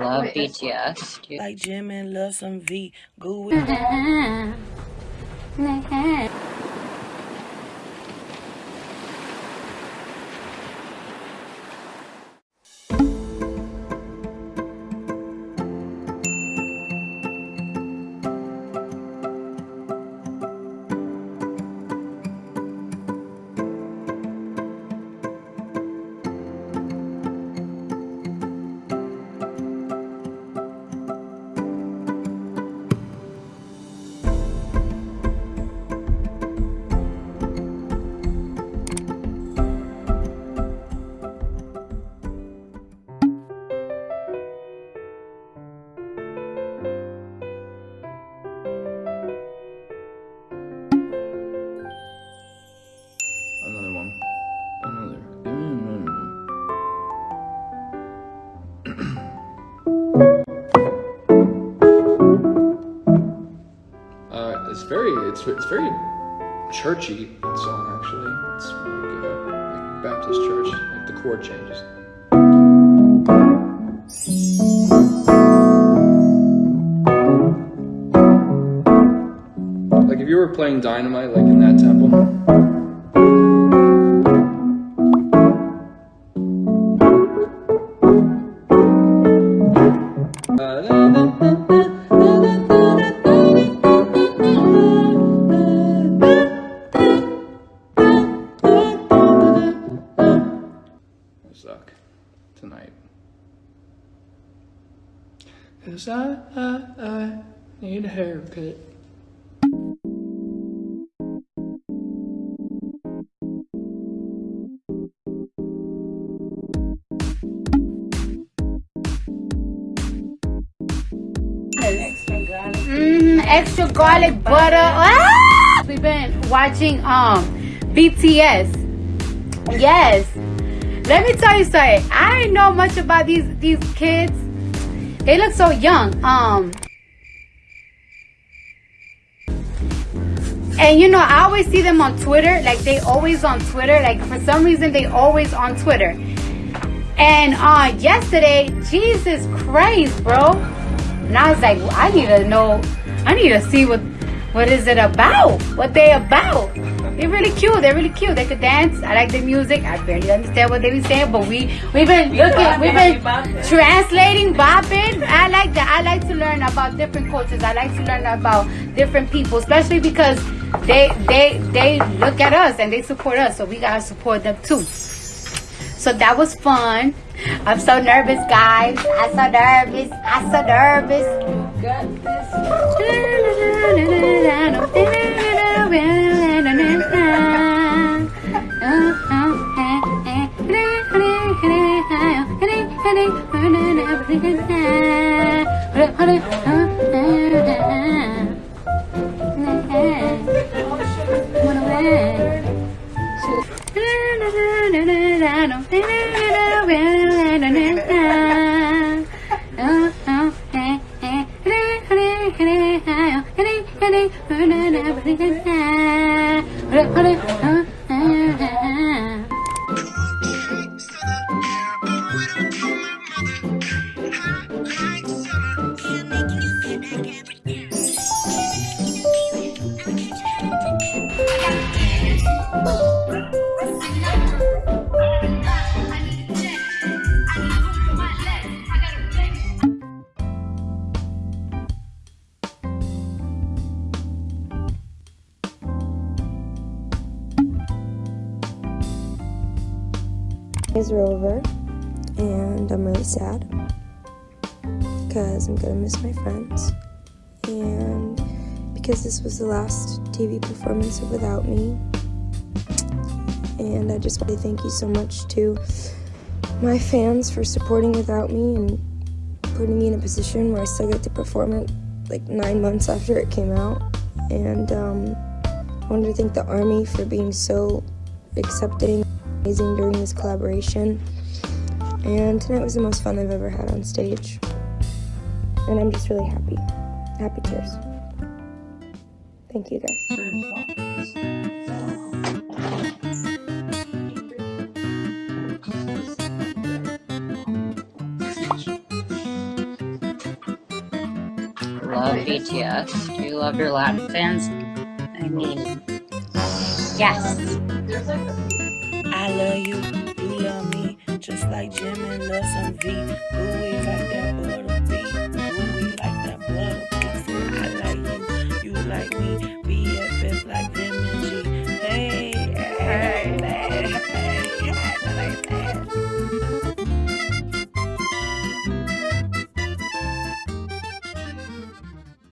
love BTS. Dude. Like Jimin love some V. Go with it's it's very churchy that song actually. It's like, uh, like Baptist church, like the chord changes. Like if you were playing Dynamite, like in that tempo. Cause I, I, I need a haircut. Mm, extra garlic butter. Ah! We've been watching um BTS. Yes. Let me tell you something. I didn't know much about these these kids. They look so young. Um And you know, I always see them on Twitter. Like they always on Twitter. Like for some reason they always on Twitter. And uh yesterday, Jesus Christ, bro. And I was like, well, I need to know, I need to see what what is it about? What they about? They're really cute. They're really cute. They could dance. I like the music. I barely understand what they be saying, but we we've been looking, we've been translating, bopping. I like that. I like to learn about different cultures. I like to learn about different people, especially because they they they look at us and they support us, so we gotta support them too. So that was fun. I'm so nervous, guys. I'm so nervous. I'm so nervous. Days are over, and I'm really sad because I'm gonna miss my friends, and because this was the last TV performance Without Me, and I just want to thank you so much to my fans for supporting Without Me and putting me in a position where I still get to perform it like nine months after it came out, and um, I wanted to thank the Army for being so accepting amazing during this collaboration. And tonight was the most fun I've ever had on stage. And I'm just really happy. Happy tears. Thank you guys. love BTS? Do you love your Latin fans? I mean, Yes. I love you, you love me, just like Jimin love some V. We like that beat.